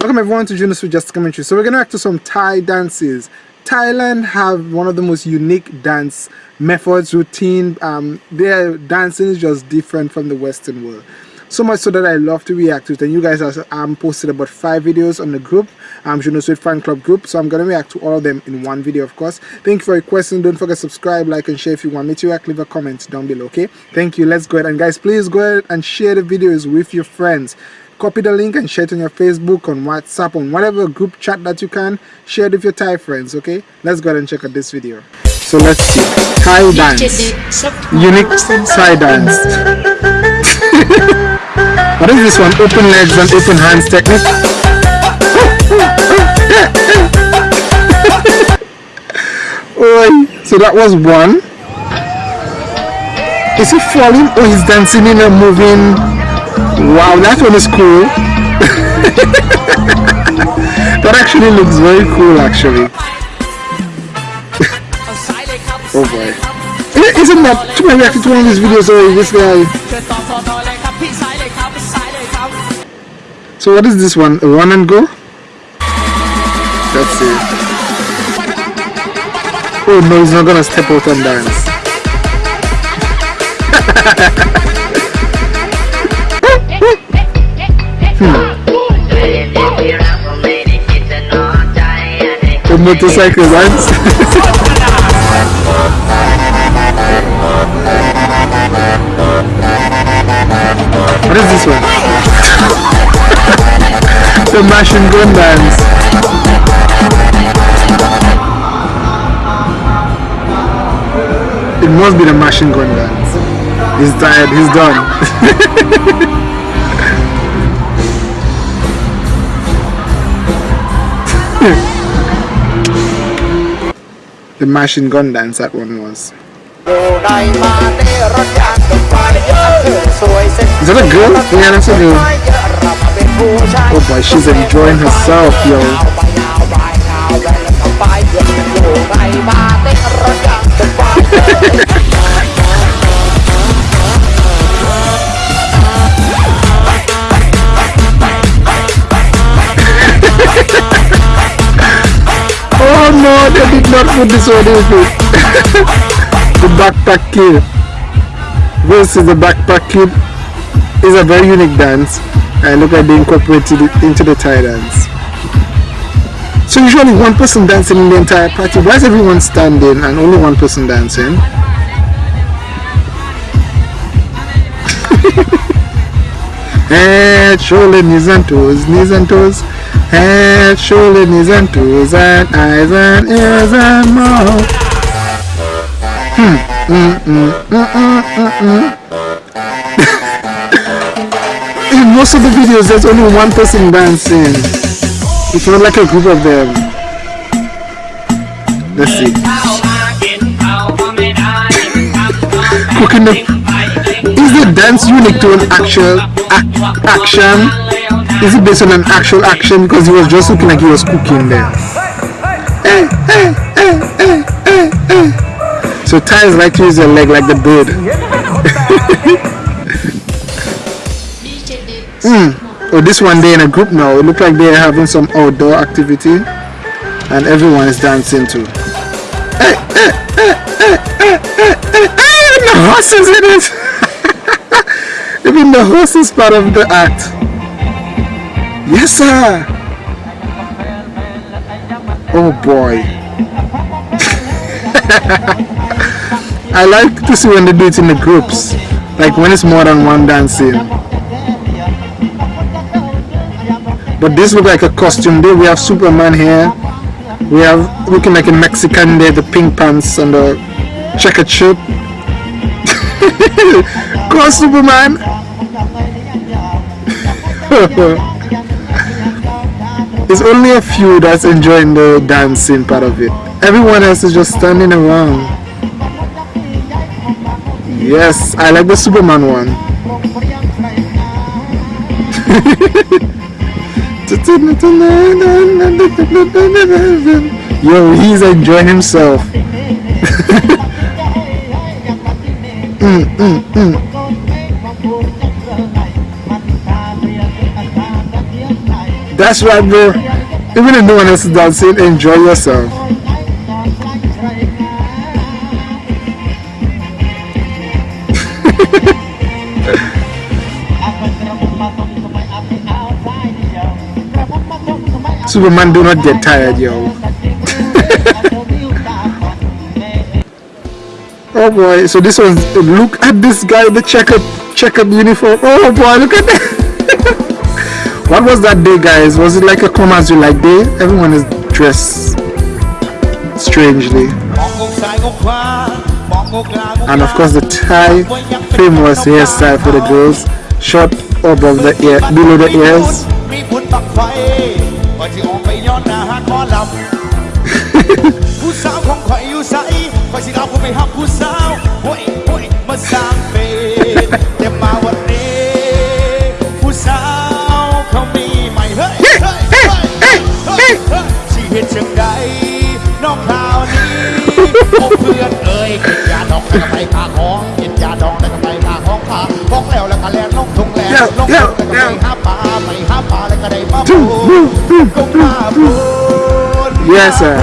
Welcome everyone to Junos with Just Commentary. So we're going to react to some Thai dances. Thailand have one of the most unique dance methods, routine. Um, their dancing is just different from the Western world. So much so that I love to react to it. And you guys have um, posted about five videos on the group, um, Junos with fan club group. So I'm going to react to all of them in one video, of course. Thank you for your question. Don't forget to subscribe, like, and share if you want me to react. Leave a comment down below, okay? Thank you. Let's go ahead. And guys, please go ahead and share the videos with your friends copy the link and share it on your Facebook, on WhatsApp, on whatever group chat that you can. Share it with your Thai friends, okay? Let's go ahead and check out this video. So let's see. Thai dance. Unique Thai dance. what is this one? Open legs and open hands technique. oh, so that was one. Is he falling or he's dancing in a moving Wow, that one is cool. that actually looks very cool actually. oh boy. Eh, isn't that to my reaction to one of these videos already, this guy? So what is this one? Run and go? Let's see. Oh no, he's not gonna step out and dance. motorcycle runs. what is this one? the machine gun dance. It must be the machine gun dance. He's tired, he's done. the machine gun dance that one was. Is that a girl? Yeah, that's a girl. Oh boy, she's enjoying herself, yo. not put this one in it. the backpack kid versus the backpack kid is a very unique dance and look at they incorporated into the Thai dance. So usually one person dancing in the entire party. Why is everyone standing and only one person dancing? Eh, Head, shoulder, knees and toes, knees and toes head, shoulder, knees and toes and eyes and ears and mouth. Hmm. Mm, mm, mm, mm, mm, mm. In most of the videos, there's only one person dancing. It's not like a group of them. Let's see. Cooking. Is the dance unique to an actual ac action? Is it based on an actual action? Because he was just looking like he was cooking there. Eh, eh, eh, so Thais like to use leg like the bird. mm. Oh, this one day in a group now. It looks like they're having some outdoor activity. And everyone is dancing too. Hey, hey, hey, hey, hey, hey, hey, hey, the horses in it. Even the horses part of the act. Yes, sir. Oh boy. I like to see when they do it in the groups. Like when it's more than one dancing. But this look like a costume day. We have Superman here. We have looking like a Mexican there, the pink pants and the checkered shirt. Go Superman! It's only a few that's enjoying the dancing part of it. Everyone else is just standing around. Yes, I like the Superman one. Yo, he's enjoying himself. mm, mm, mm. That's right, bro. Even if no one else is dancing, enjoy yourself. Superman do not get tired, yo. oh boy, so this one, look at this guy, the checkered, checkered uniform. Oh boy, look at that. what was that day, guys? Was it like a come as you like day? Everyone is dressed strangely. And of course the Thai famous hairstyle for the girls, short above the ear, below the ears. สิเห็นจังใดนองคราวนี้พวกเพื่อนเอ้ยกินยาดองแล้วก็ไปขาของกินยาดองแล้วก็ไปขาของขาของแล้วแล้วก็แล่นลงทงแล่นลงทงแล้วก็ไปหาปลาไปหาปลาแล้วก็ได้มาปูก็มาปู Yes sir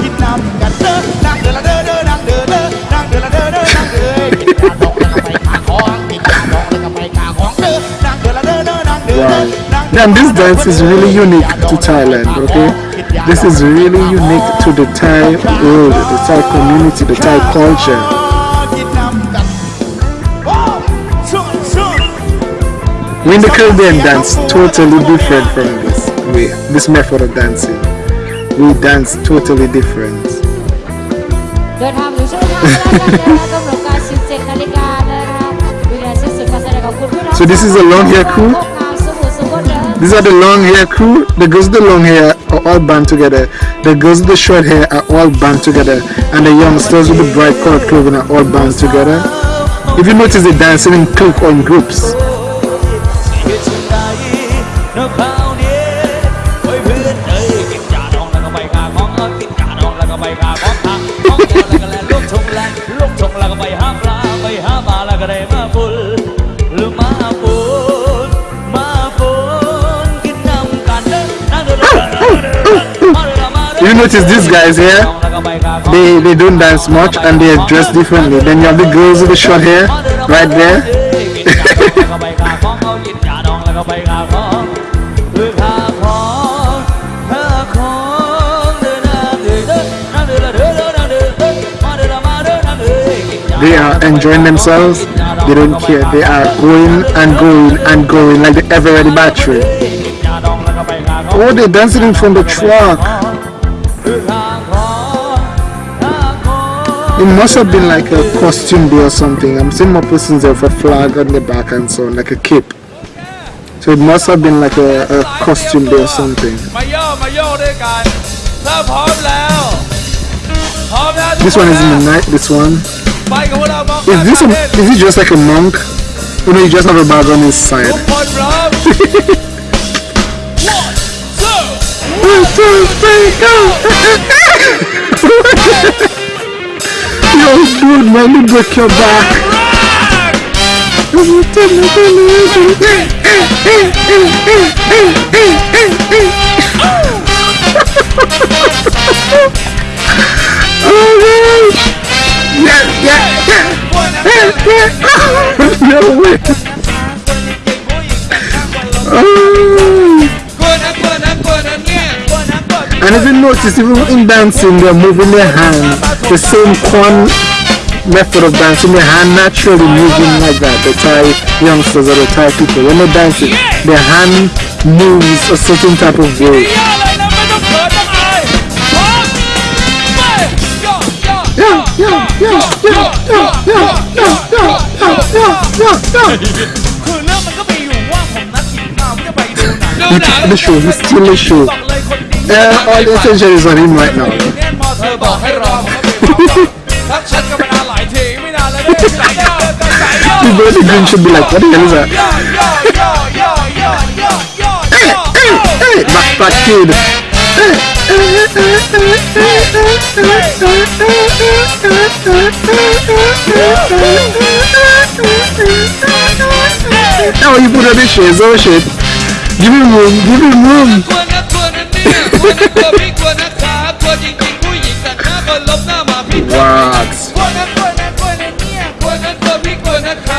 กินน้ำกันเด้อนั่งเด้อละเด้อเด้อนั่งเด้อเด้อนั่งเด้อละเด้อเด้อนั่งเด้อกินยาดองแล้วก็ไปขาของกินยาดองแล้วก็ไปขาของเด้อนั่งเด้อละเด้อเด้อนั่งเด้อเด้อ And this dance is really unique to Thailand, okay? This is really unique to the Thai world, the Thai community, the Thai culture. When the Caribbean dance totally different from this way, this method of dancing. We dance totally different. so this is a long hair crew. These are the long hair crew. The girls with the long hair are all band together. The girls with the short hair are all band together. And the youngsters with the bright colored clothing are all band together. If you notice, they're dancing in clique or in groups. Notice these guys here? They they don't dance much and they are dressed differently. Then you have the girls with the short hair right there. They are enjoying themselves. They don't care. They are going and going and going like the ever ready battery. Oh they're dancing in front of the truck It must have been like a costume day or something. I'm seeing more persons with a flag on the back and so on, like a cape. So it must have been like a, a costume day or something. This one is in the night, this one. Is this a, is it just like a monk? You know, you just have a bag on his side. One, two, three, go! Yo, dude, man, me break your back. oh man! Yeah, yeah, yeah! no way! Oh. oh And if you notice, even in dancing, they're moving their hand. The same Kwan method of dancing, their hand naturally moving like that. The Thai youngsters or the Thai people, when they're dancing, their hand moves a certain type of way. Yeah, yeah, yeah, yeah, yeah, yeah, yeah, yeah, yeah, yeah, yeah. The the. Yeah, all the attention is on him right now. The Green should be like, what the hell is that? Hey, hey, hey, backpack kid. Hey. Oh, you put up his shades, oh shit. Give him room, give him room.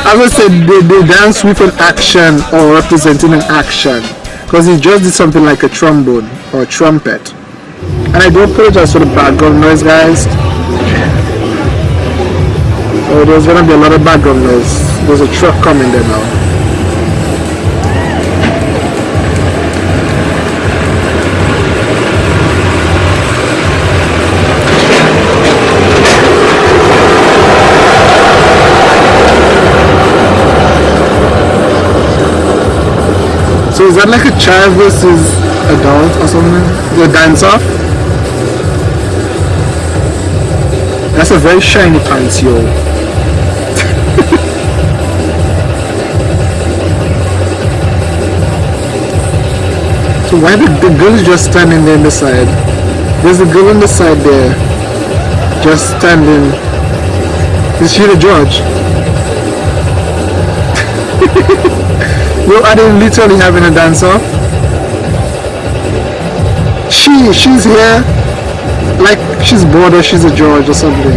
As I said, they, they dance with an action or representing an action. Because he just did something like a trombone or a trumpet. And I don't put it as for the background noise, guys. Oh, there's gonna be a lot of background noise. There's a truck coming there now. So is that like a child versus adult or something? The dance off? That's a very shiny pants, yo. so why did the girl just standing there on the side? There's a girl on the side there, just standing. Is she the judge? Are they literally having a dance off? She, she's here like she's bored or she's a judge or something.